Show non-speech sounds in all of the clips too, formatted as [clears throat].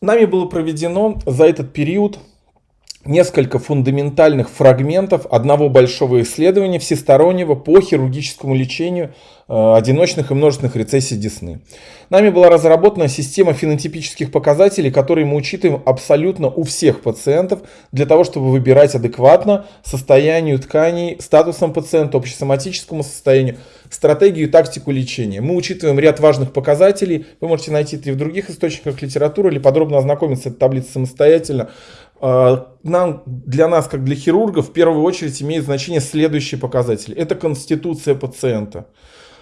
Нами было проведено за этот период несколько фундаментальных фрагментов одного большого исследования всестороннего по хирургическому лечению э, одиночных и множественных рецессий десны. Нами была разработана система фенотипических показателей, которые мы учитываем абсолютно у всех пациентов для того, чтобы выбирать адекватно состоянию тканей, статусом пациента, общесоматическому состоянию, стратегию и тактику лечения. Мы учитываем ряд важных показателей. Вы можете найти это и в других источниках литературы или подробно ознакомиться с этой таблицей самостоятельно. А, нам, для нас, как для хирургов, в первую очередь имеет значение следующие показатели. Это конституция пациента,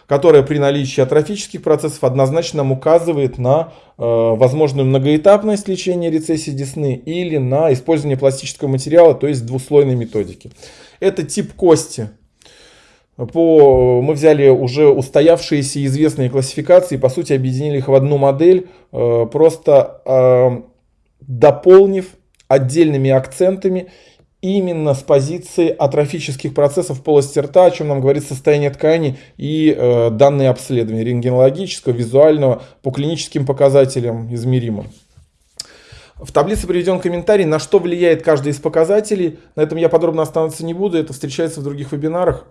которая при наличии атрофических процессов однозначно нам указывает на э, возможную многоэтапность лечения рецессии десны или на использование пластического материала, то есть двуслойной методики. Это тип кости. По, мы взяли уже устоявшиеся известные классификации, по сути объединили их в одну модель, э, просто э, дополнив отдельными акцентами именно с позиции атрофических процессов в полости рта, о чем нам говорит состояние ткани и э, данные обследования рентгенологического, визуального, по клиническим показателям измеримым. В таблице приведен комментарий, на что влияет каждый из показателей. На этом я подробно останавливаться не буду, это встречается в других вебинарах.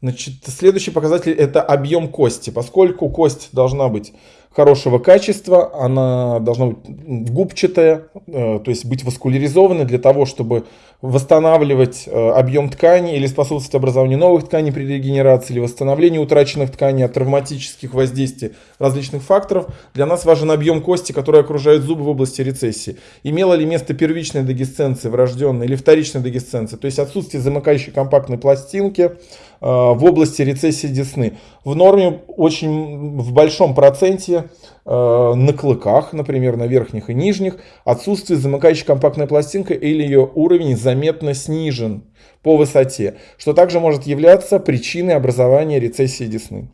Значит, следующий показатель это объем кости. Поскольку кость должна быть хорошего качества, она должна быть губчатая, э, то есть быть васкуляризованной для того, чтобы восстанавливать э, объем ткани или способствовать образованию новых тканей при регенерации или восстановлению утраченных тканей от травматических воздействий различных факторов. Для нас важен объем кости, который окружает зубы в области рецессии. Имела ли место первичная дегесценция врожденная или вторичная дегесценция, то есть отсутствие замыкающей компактной пластинки в области рецессии десны. В норме очень в большом проценте Э, на клыках, например, на верхних и нижних, отсутствие замыкающей компактной пластинки или ее уровень заметно снижен по высоте, что также может являться причиной образования рецессии десны.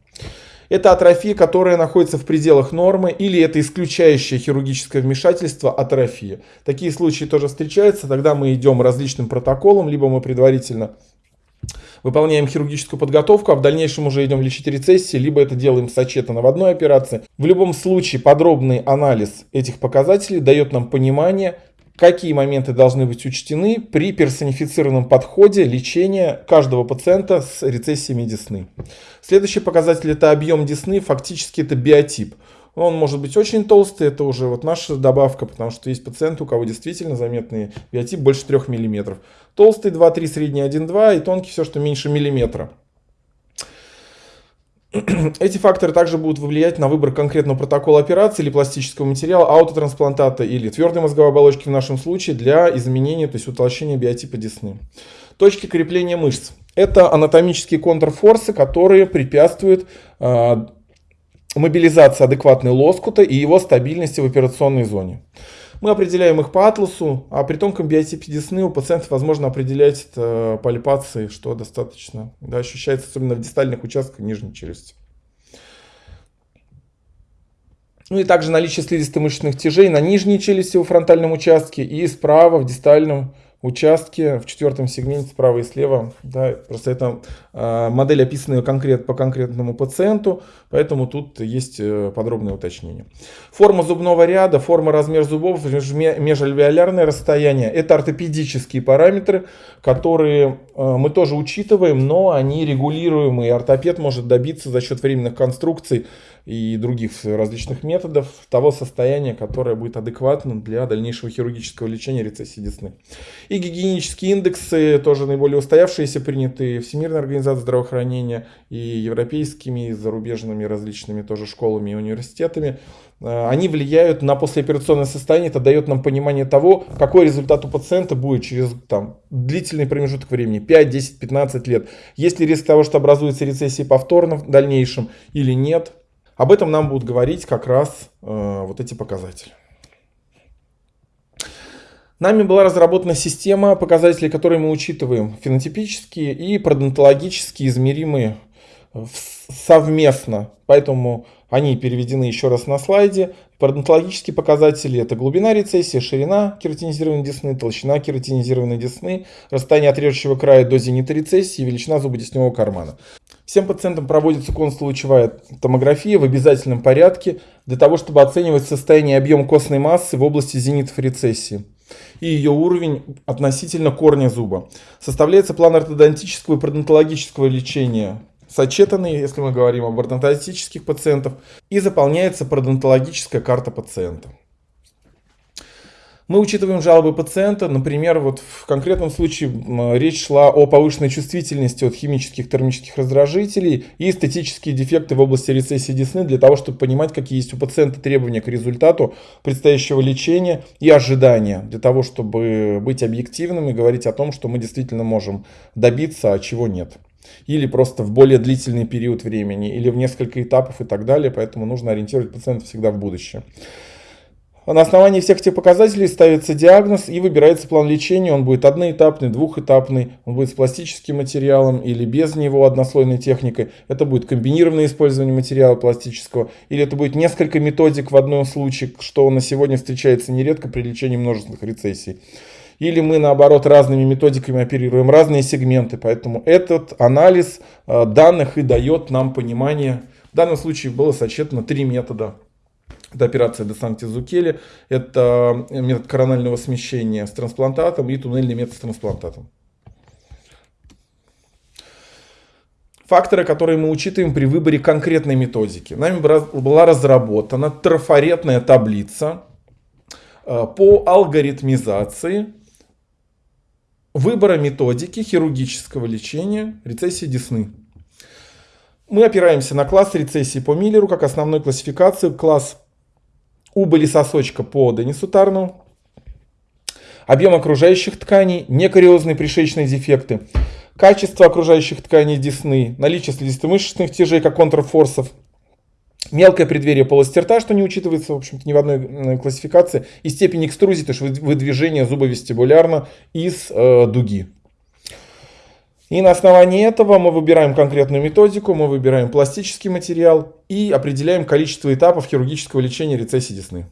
Это атрофия, которая находится в пределах нормы, или это исключающее хирургическое вмешательство атрофия. Такие случаи тоже встречаются, тогда мы идем различным протоколом, либо мы предварительно выполняем хирургическую подготовку, а в дальнейшем уже идем лечить рецессии, либо это делаем сочетано в одной операции. В любом случае подробный анализ этих показателей дает нам понимание, какие моменты должны быть учтены при персонифицированном подходе лечения каждого пациента с рецессиями десны. Следующий показатель это объем десны, фактически это биотип. Он может быть очень толстый, это уже вот наша добавка, потому что есть пациенты, у кого действительно заметный биотип больше 3 мм. Толстый 2-3, средний 1-2 и тонкий все, что меньше миллиметра. [clears throat] Эти факторы также будут влиять на выбор конкретного протокола операции или пластического материала, аутотрансплантата или твердой мозговой оболочки в нашем случае для изменения, то есть утолщения биотипа десны. Точки крепления мышц. Это анатомические контрфорсы, которые препятствуют а, мобилизации адекватной лоскута и его стабильности в операционной зоне. Мы определяем их по атласу, а при тонком биотипе десны у пациентов возможно определять это пальпации, что достаточно да, ощущается, особенно в дистальных участках нижней челюсти. Ну и также наличие слизисто-мышечных тяжей на нижней челюсти во фронтальном участке и справа в дистальном участке в четвертом сегменте справа и слева. Да, просто это э, модель, описанная конкрет, по конкретному пациенту, поэтому тут есть э, подробное уточнение. Форма зубного ряда, форма, размер зубов, межальвеолярное расстояние. Это ортопедические параметры, которые э, мы тоже учитываем, но они регулируемые. Ортопед может добиться за счет временных конструкций и других различных методов того состояния, которое будет адекватным для дальнейшего хирургического лечения рецессии десны. И гигиенические индексы, тоже наиболее устоявшиеся, принятые Всемирной организацией здравоохранения и европейскими, и зарубежными различными тоже школами и университетами. Э, они влияют на послеоперационное состояние, это дает нам понимание того, какой результат у пациента будет через там, длительный промежуток времени, 5, 10, 15 лет. Есть ли риск того, что образуется рецессия повторно в дальнейшем или нет. Об этом нам будут говорить как раз э, вот эти показатели. Нами была разработана система показателей, которые мы учитываем фенотипические и пародонтологически измеримые совместно. Поэтому они переведены еще раз на слайде. Пародонтологические показатели это глубина рецессии, ширина кератинизированной десны, толщина кератинизированной десны, расстояние от режущего края до зенита рецессии, величина зубодесневого кармана. Всем пациентам проводится консулучевая томография в обязательном порядке для того, чтобы оценивать состояние и объем костной массы в области зенитов рецессии и ее уровень относительно корня зуба. Составляется план ортодонтического и пародонтологического лечения сочетанный, если мы говорим об ортодонтических пациентах, и заполняется пародонтологическая карта пациента. Мы учитываем жалобы пациента, например, вот в конкретном случае речь шла о повышенной чувствительности от химических термических раздражителей и эстетические дефекты в области рецессии десны для того, чтобы понимать, какие есть у пациента требования к результату предстоящего лечения и ожидания для того, чтобы быть объективным и говорить о том, что мы действительно можем добиться, а чего нет. Или просто в более длительный период времени, или в несколько этапов и так далее, поэтому нужно ориентировать пациента всегда в будущее. На основании всех этих показателей ставится диагноз и выбирается план лечения. Он будет одноэтапный, двухэтапный, он будет с пластическим материалом или без него однослойной техникой. Это будет комбинированное использование материала пластического. Или это будет несколько методик в одном случае, что на сегодня встречается нередко при лечении множественных рецессий. Или мы наоборот разными методиками оперируем разные сегменты. Поэтому этот анализ э, данных и дает нам понимание. В данном случае было сочетано три метода это операция Десанти Зукели, это метод коронального смещения с трансплантатом и туннельный метод с трансплантатом. Факторы, которые мы учитываем при выборе конкретной методики. Нами была разработана трафаретная таблица э, по алгоритмизации выбора методики хирургического лечения рецессии десны. Мы опираемся на класс рецессии по Миллеру как основной классификацию, класс убыли сосочка по Денису Тарну, объем окружающих тканей, некариозные пришеечные дефекты, качество окружающих тканей десны, наличие слизисто-мышечных тяжей, как контрфорсов, мелкое преддверие полости рта, что не учитывается, в общем-то, ни в одной классификации, и степень экструзии, то есть выдвижение зуба вестибулярно из э, дуги. И на основании этого мы выбираем конкретную методику, мы выбираем пластический материал и определяем количество этапов хирургического лечения рецессии десны.